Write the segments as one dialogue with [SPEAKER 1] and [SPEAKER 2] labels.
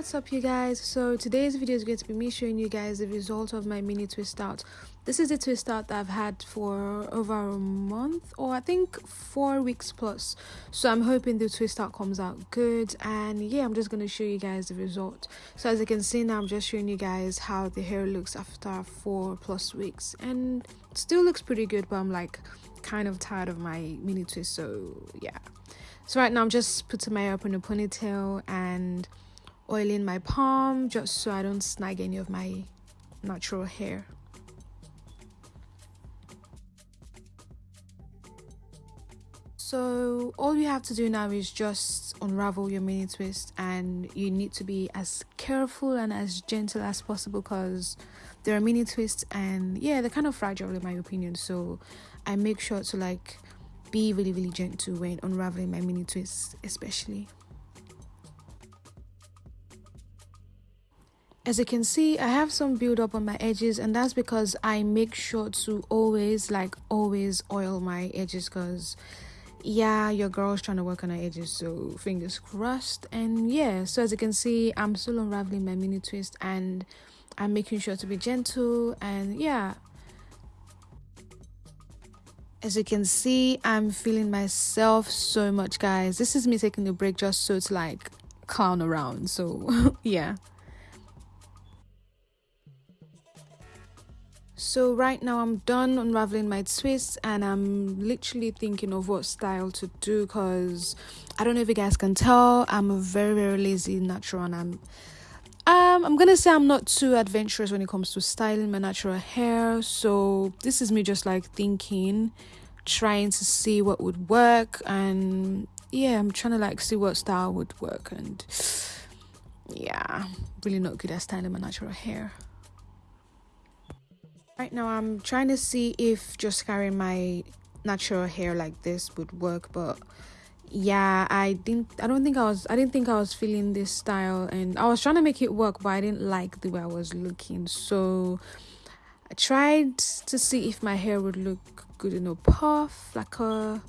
[SPEAKER 1] what's up you guys? So today's video is going to be me showing you guys the result of my mini twist out. This is a twist out that i've had for over a month or i think four weeks plus. So i'm hoping the twist out comes out good and yeah i'm just going to show you guys the result. So as you can see now i'm just showing you guys how the hair looks after four plus weeks and still looks pretty good but i'm like kind of tired of my mini twist so yeah. So right now i'm just putting my hair up in a ponytail and oiling my palm just so I don't snag any of my natural hair. So all you have to do now is just unravel your mini twist and you need to be as careful and as gentle as possible because there are mini twists and yeah they're kind of fragile in my opinion so I make sure to like be really really gentle when unraveling my mini twists especially. As you can see i have some buildup on my edges and that's because i make sure to always like always oil my edges because yeah your girl's trying to work on her edges so fingers crossed. And yeah so as you can see i'm still unraveling my mini twist and i'm making sure to be gentle and yeah. As you can see i'm feeling myself so much guys. This is me taking a break just so to like clown around so yeah so right now i'm done unraveling my twists and i'm literally thinking of what style to do because i don't know if you guys can tell i'm a very very lazy natural and i'm um i'm gonna say i'm not too adventurous when it comes to styling my natural hair. So this is me just like thinking trying to see what would work and yeah i'm trying to like see what style would work and yeah really not good at styling my natural hair Right now I'm trying to see if just carrying my natural hair like this would work but yeah i didn't i don't think i was i didn't think i was feeling this style and i was trying to make it work but i didn't like the way i was looking. So i tried to see if my hair would look good in a puff like a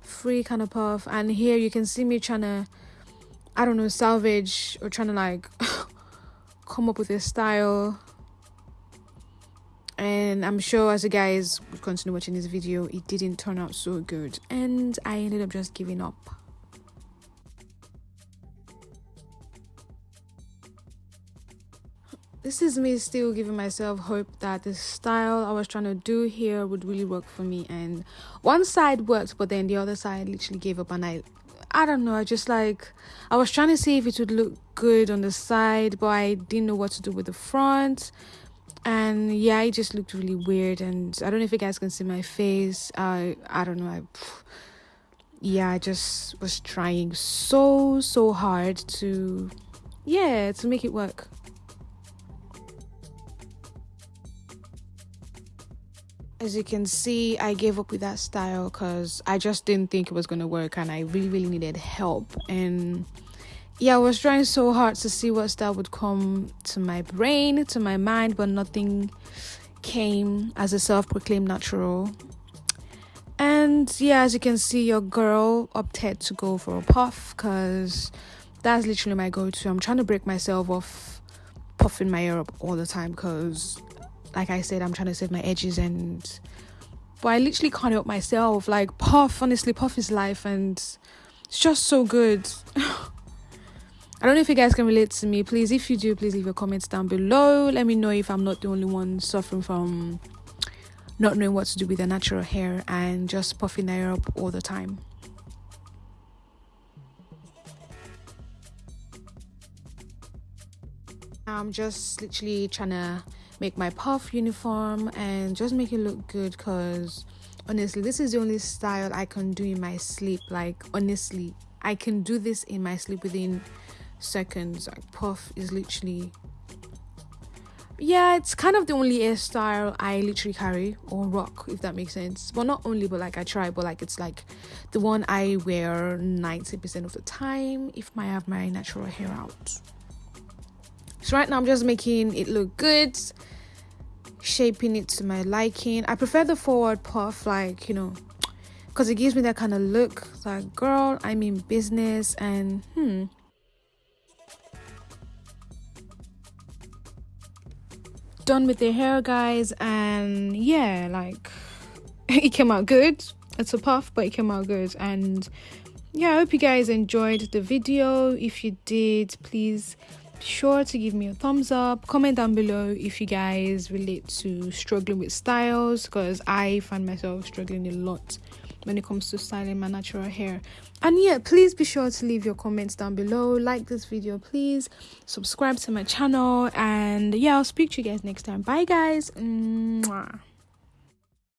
[SPEAKER 1] free kind of puff. And here you can see me trying to i don't know salvage or trying to like come up with a style and i'm sure as you guys continue watching this video it didn't turn out so good. And i ended up just giving up. This is me still giving myself hope that the style i was trying to do here would really work for me. And one side worked but then the other side literally gave up. And i I don't know. I just like I was trying to see if it would look good on the side, but I didn't know what to do with the front and yeah it just looked really weird and i don't know if you guys can see my face. I i don't know i yeah i just was trying so so hard to yeah to make it work. As you can see i gave up with that style because i just didn't think it was going to work and i really really needed help. And yeah, I was trying so hard to see what style would come to my brain, to my mind, but nothing came as a self proclaimed natural. And yeah, as you can see, your girl opted to go for a puff because that's literally my go to. I'm trying to break myself off puffing my hair up all the time because, like I said, I'm trying to save my edges and. But I literally can't help myself. Like, puff, honestly, puff is life and it's just so good. I don't know if you guys can relate to me. Please, if you do, please leave your comments down below. Let me know if I'm not the only one suffering from not knowing what to do with their natural hair and just puffing their hair up all the time. I'm just literally trying to make my puff uniform and just make it look good because honestly this is the only style I can do in my sleep like honestly I can do this in my sleep within seconds like puff is literally yeah it's kind of the only hairstyle i literally carry or rock if that makes sense. Well not only but like i try but like it's like the one i wear 90% of the time if i have my natural hair out. So right now i'm just making it look good shaping it to my liking. I prefer the forward puff like you know because it gives me that kind of look. Like girl i'm in business and hmm done with the hair guys and yeah like it came out good. It's a puff but it came out good. And yeah i hope you guys enjoyed the video. If you did please be sure to give me a thumbs up. Comment down below if you guys relate to struggling with styles because i find myself struggling a lot when it comes to styling my natural hair. And yeah please be sure to leave your comments down below. Like this video please. Subscribe to my channel. And yeah i'll speak to you guys next time. Bye guys. Mwah.